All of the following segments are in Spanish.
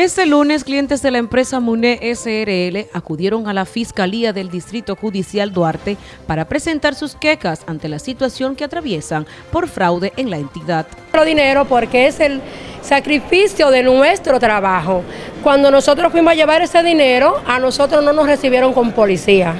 Este lunes, clientes de la empresa MUNE SRL acudieron a la Fiscalía del Distrito Judicial Duarte para presentar sus quejas ante la situación que atraviesan por fraude en la entidad. dinero porque es el sacrificio de nuestro trabajo. Cuando nosotros fuimos a llevar ese dinero, a nosotros no nos recibieron con policía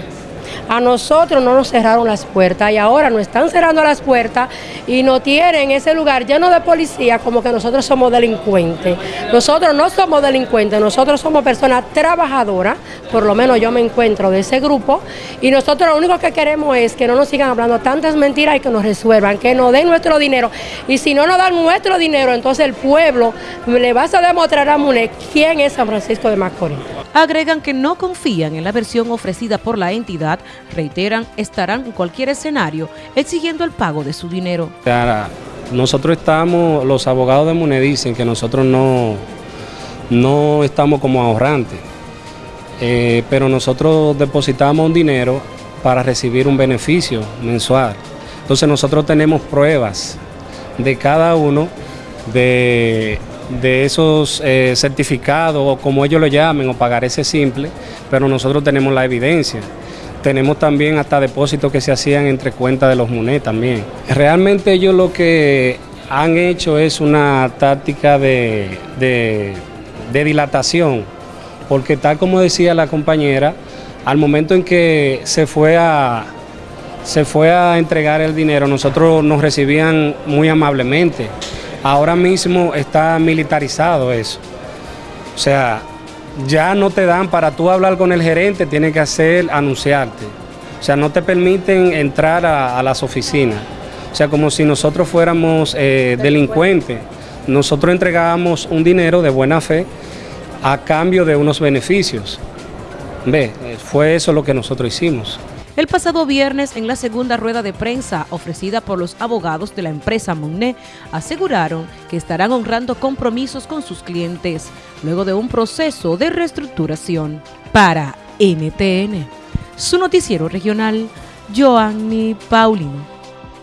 a nosotros no nos cerraron las puertas y ahora nos están cerrando las puertas y nos tienen ese lugar lleno de policía como que nosotros somos delincuentes. Nosotros no somos delincuentes, nosotros somos personas trabajadoras, por lo menos yo me encuentro de ese grupo y nosotros lo único que queremos es que no nos sigan hablando tantas mentiras y que nos resuelvan, que nos den nuestro dinero y si no nos dan nuestro dinero, entonces el pueblo le va a demostrar a MUNE quién es San Francisco de Macorís. Agregan que no confían en la versión ofrecida por la entidad, reiteran estarán en cualquier escenario exigiendo el pago de su dinero. Nosotros estamos, los abogados de MUNE dicen que nosotros no, no estamos como ahorrantes, eh, pero nosotros depositamos un dinero para recibir un beneficio mensual. Entonces nosotros tenemos pruebas de cada uno de de esos eh, certificados o como ellos lo llamen o pagar ese simple, pero nosotros tenemos la evidencia. Tenemos también hasta depósitos que se hacían entre cuentas de los MUNE también. Realmente ellos lo que han hecho es una táctica de, de, dilatación, porque tal como decía la compañera, al momento en que se fue a, se fue a entregar el dinero, nosotros nos recibían muy amablemente. Ahora mismo está militarizado eso. O sea, ya no te dan para tú hablar con el gerente, tienes que hacer, anunciarte. O sea, no te permiten entrar a, las oficinas. O sea, como si nosotros fuéramos eh, delincuentes. Nosotros entregábamos un dinero de buena fe a cambio de unos beneficios. Ve, fue eso lo que nosotros hicimos. El pasado viernes, en la segunda rueda de prensa ofrecida por los abogados de la empresa Monné, aseguraron que estarán honrando compromisos con sus clientes, luego de un proceso de reestructuración. Para NTN, su noticiero regional, Joanny Paulino.